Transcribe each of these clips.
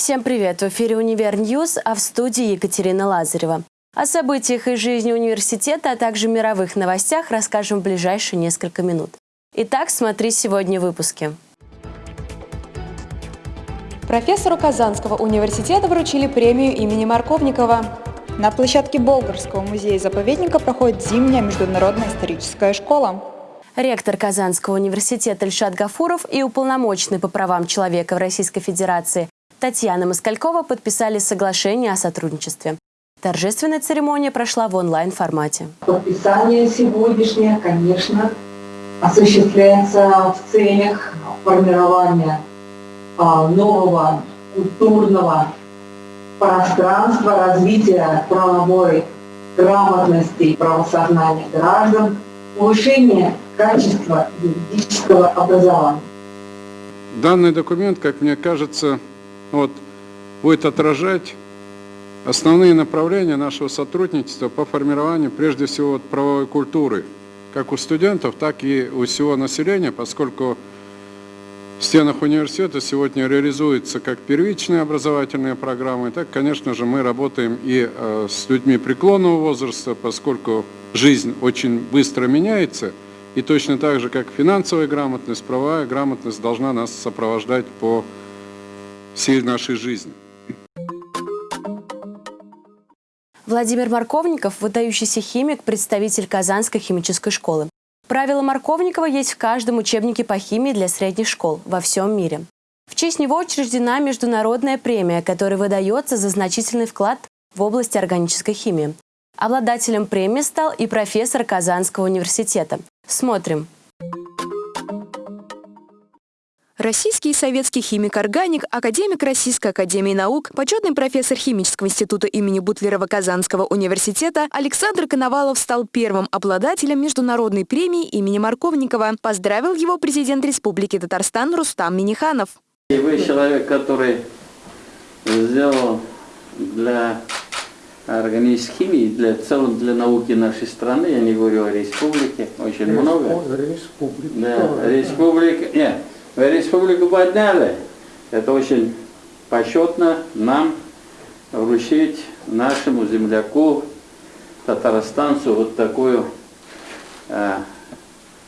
Всем привет! В эфире «Univer News», а в студии Екатерина Лазарева. О событиях из жизни университета, а также мировых новостях расскажем в ближайшие несколько минут. Итак, смотри сегодня в выпуске. Профессору Казанского университета вручили премию имени Марковникова. На площадке Болгарского музея-заповедника проходит зимняя международная историческая школа. Ректор Казанского университета Ильшат Гафуров и уполномоченный по правам человека в Российской Федерации Татьяна Москалькова подписали соглашение о сотрудничестве. Торжественная церемония прошла в онлайн-формате. Подписание сегодняшнее, конечно, осуществляется в целях формирования а, нового культурного пространства, развития правовой грамотности и правосознания граждан, повышения качества юридического образования. Данный документ, как мне кажется, вот, будет отражать основные направления нашего сотрудничества по формированию, прежде всего, вот, правовой культуры, как у студентов, так и у всего населения, поскольку в стенах университета сегодня реализуются как первичные образовательные программы, так, конечно же, мы работаем и э, с людьми преклонного возраста, поскольку жизнь очень быстро меняется, и точно так же, как финансовая грамотность, правовая грамотность должна нас сопровождать по всей нашей жизни. Владимир Марковников – выдающийся химик, представитель Казанской химической школы. Правила Марковникова есть в каждом учебнике по химии для средних школ во всем мире. В честь него учреждена международная премия, которая выдается за значительный вклад в области органической химии. Обладателем премии стал и профессор Казанского университета. Смотрим. Российский и советский химик-органик, академик Российской академии наук, почетный профессор химического института имени Бутлерова Казанского университета Александр Коновалов стал первым обладателем международной премии имени Марковникова. Поздравил его президент Республики Татарстан Рустам Миниханов. И вы человек, который сделал для органической химии, для, в целом для науки нашей страны, я не говорю о республике, очень много. Республика. Да, республика. Нет, республику подняли. Это очень почетно нам вручить нашему земляку, татарстанцу, вот такую э,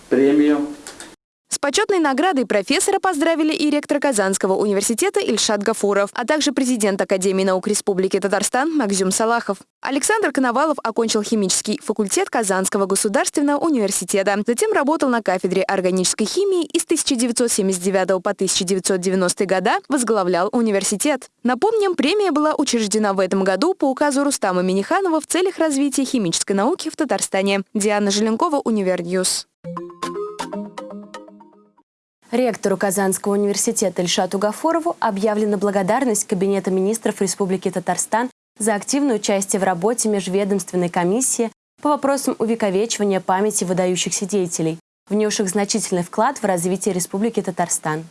премию почетной наградой профессора поздравили и ректор Казанского университета Ильшат Гафуров, а также президент Академии наук Республики Татарстан Макзюм Салахов. Александр Коновалов окончил химический факультет Казанского государственного университета. Затем работал на кафедре органической химии и с 1979 по 1990 года возглавлял университет. Напомним, премия была учреждена в этом году по указу Рустама Миниханова в целях развития химической науки в Татарстане. Диана Желенкова, Univer News. Ректору Казанского университета Ильшату Гафорову объявлена благодарность Кабинета министров Республики Татарстан за активное участие в работе межведомственной комиссии по вопросам увековечивания памяти выдающихся деятелей, внесших значительный вклад в развитие Республики Татарстан.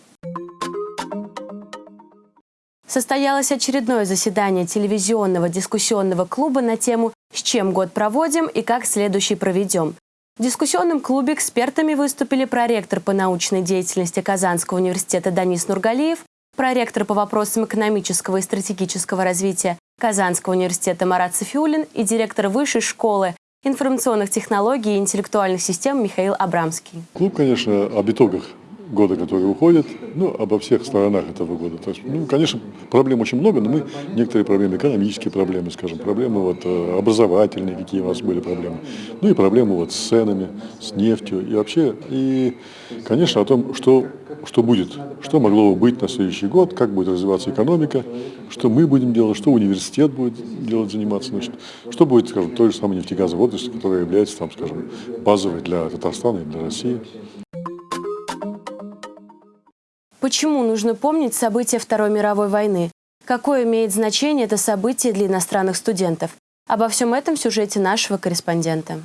Состоялось очередное заседание телевизионного дискуссионного клуба на тему «С чем год проводим и как следующий проведем», в дискуссионном клубе экспертами выступили проректор по научной деятельности Казанского университета Данис Нургалиев, проректор по вопросам экономического и стратегического развития Казанского университета Марат Софиулин и директор Высшей школы информационных технологий и интеллектуальных систем Михаил Абрамский. Клуб, конечно, об итогах года, который уходит, ну, обо всех сторонах этого года. То есть, ну, конечно, проблем очень много, но мы некоторые проблемы, экономические проблемы, скажем, проблемы вот э, образовательные, какие у нас были проблемы, ну и проблемы вот с ценами, с нефтью и вообще, и, конечно, о том, что, что будет, что могло бы быть на следующий год, как будет развиваться экономика, что мы будем делать, что университет будет делать, заниматься, значит, что будет, скажем, той же самой нефтегазовой отрасли, которая является, там, скажем, базовой для Татарстана и для России. Почему нужно помнить события Второй мировой войны? Какое имеет значение это событие для иностранных студентов? Обо всем этом в сюжете нашего корреспондента.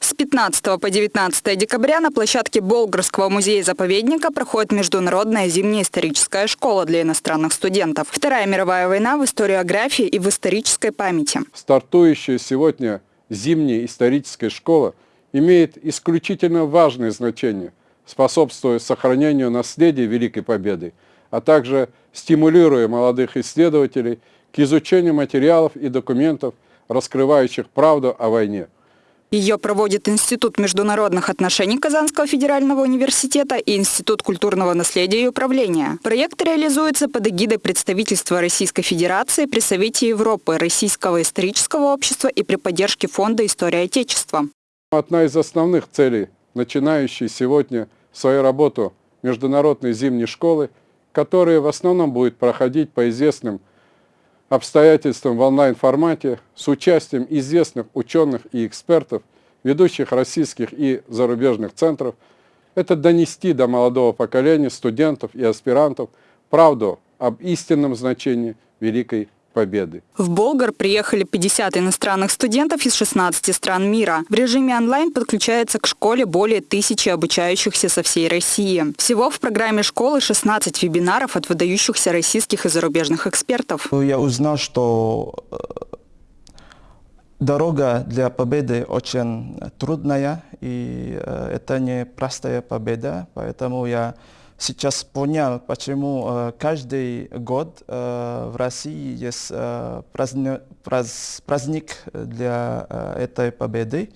С 15 по 19 декабря на площадке Болгарского музея-заповедника проходит международная зимняя историческая школа для иностранных студентов. Вторая мировая война в историографии и в исторической памяти. Стартующая сегодня зимняя историческая школа имеет исключительно важное значение способствуя сохранению наследия Великой Победы, а также стимулируя молодых исследователей к изучению материалов и документов, раскрывающих правду о войне. Ее проводит Институт международных отношений Казанского федерального университета и Институт культурного наследия и управления. Проект реализуется под эгидой представительства Российской Федерации при Совете Европы, Российского исторического общества и при поддержке Фонда истории Отечества. Одна из основных целей, начинающей сегодня свою работу международной зимней школы, которая в основном будет проходить по известным обстоятельствам в онлайн-формате с участием известных ученых и экспертов, ведущих российских и зарубежных центров, это донести до молодого поколения студентов и аспирантов правду об истинном значении Великой Победы. В Болгар приехали 50 иностранных студентов из 16 стран мира. В режиме онлайн подключается к школе более тысячи обучающихся со всей России. Всего в программе школы 16 вебинаров от выдающихся российских и зарубежных экспертов. Я узнал, что э, дорога для победы очень трудная, и э, это не простая победа, поэтому я сейчас понял, почему э, каждый год э, в России есть э, праздник, праздник для этой победы.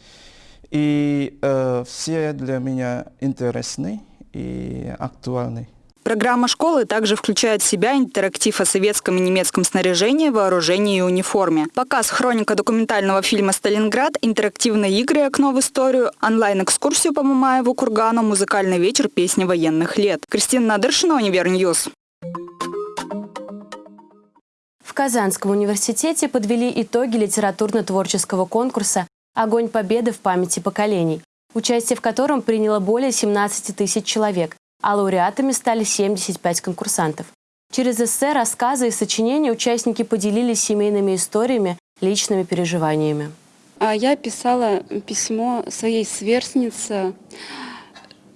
И все для меня интересны и актуальны. Программа школы также включает в себя интерактив о советском и немецком снаряжении, вооружении и униформе. Показ хроника документального фильма «Сталинград», интерактивные игры «Окно в историю», онлайн-экскурсию по Мамаеву кургану, музыкальный вечер «Песни военных лет». Кристина Надыршина, Univer News. В Казанском университете подвели итоги литературно-творческого конкурса «Огонь победы в памяти поколений», участие в котором приняло более 17 тысяч человек а лауреатами стали 75 конкурсантов. Через эссе, рассказы и сочинения участники поделились семейными историями, личными переживаниями. А я писала письмо своей сверстнице,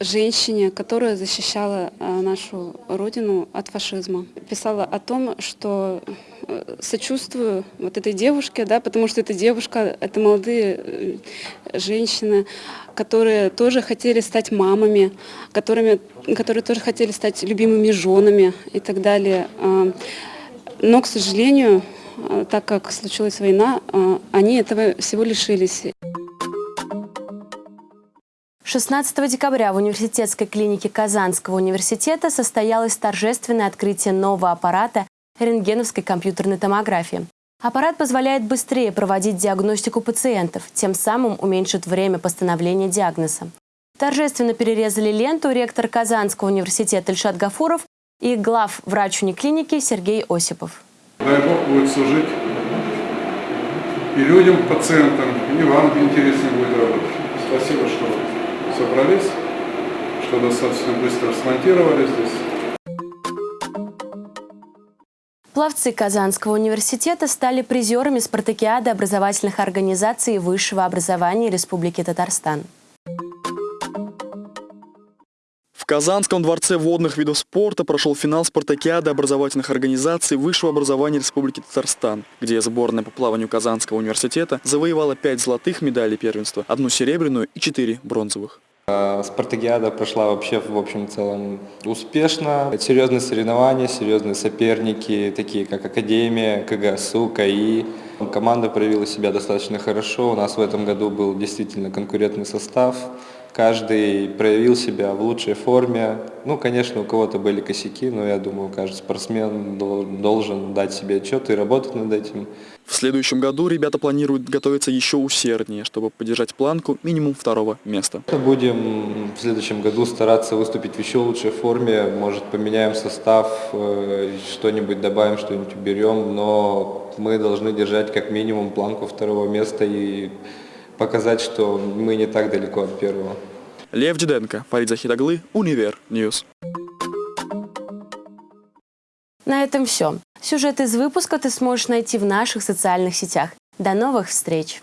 женщине, которая защищала а, нашу родину от фашизма. Писала о том, что э, сочувствую вот этой девушке, да, потому что эта девушка, это молодые э, женщины, которые тоже хотели стать мамами, которыми, которые тоже хотели стать любимыми женами и так далее. Но, к сожалению, так как случилась война, они этого всего лишились. 16 декабря в университетской клинике Казанского университета состоялось торжественное открытие нового аппарата рентгеновской компьютерной томографии. Аппарат позволяет быстрее проводить диагностику пациентов, тем самым уменьшит время постановления диагноза. Торжественно перерезали ленту ректор Казанского университета Ильшат Гафуров и глав врач униклиники Сергей Осипов. Дай Бог будет служить и людям, пациентам, и вам интересно будет работать. Спасибо, что собрались, что достаточно быстро смонтировали здесь. Пловцы Казанского университета стали призерами спартакиады образовательных организаций высшего образования Республики Татарстан. В Казанском дворце водных видов спорта прошел финал спартакиады образовательных организаций высшего образования Республики Татарстан, где сборная по плаванию Казанского университета завоевала пять золотых медалей первенства, одну серебряную и четыре бронзовых. А, спартакиада прошла вообще в общем целом успешно. Серьезные соревнования, серьезные соперники, такие как Академия, КГСУ, КАИ. Команда проявила себя достаточно хорошо. У нас в этом году был действительно конкурентный состав. Каждый проявил себя в лучшей форме. Ну, конечно, у кого-то были косяки, но я думаю, каждый спортсмен должен дать себе отчет и работать над этим. В следующем году ребята планируют готовиться еще усерднее, чтобы поддержать планку минимум второго места. Будем в следующем году стараться выступить в еще лучшей форме. Может, поменяем состав, э, что-нибудь добавим, что-нибудь уберем, но мы должны держать как минимум планку второго места и показать, что мы не так далеко от первого. Лев Диденко, Фарид Захидаглы, Univer News. На этом все. Сюжет из выпуска ты сможешь найти в наших социальных сетях. До новых встреч!